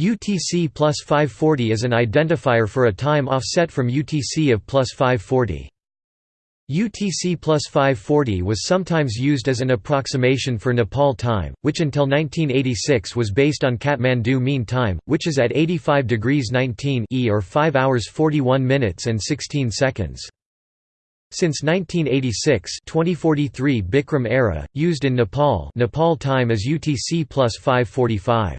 UTC plus 540 is an identifier for a time offset from UTC of plus 540. UTC plus 540 was sometimes used as an approximation for Nepal time, which until 1986 was based on Kathmandu mean time, which is at 85 degrees 19 e or 5 hours 41 minutes and 16 seconds. Since 1986 2043 Bikram era, used in Nepal Nepal time is UTC plus 545.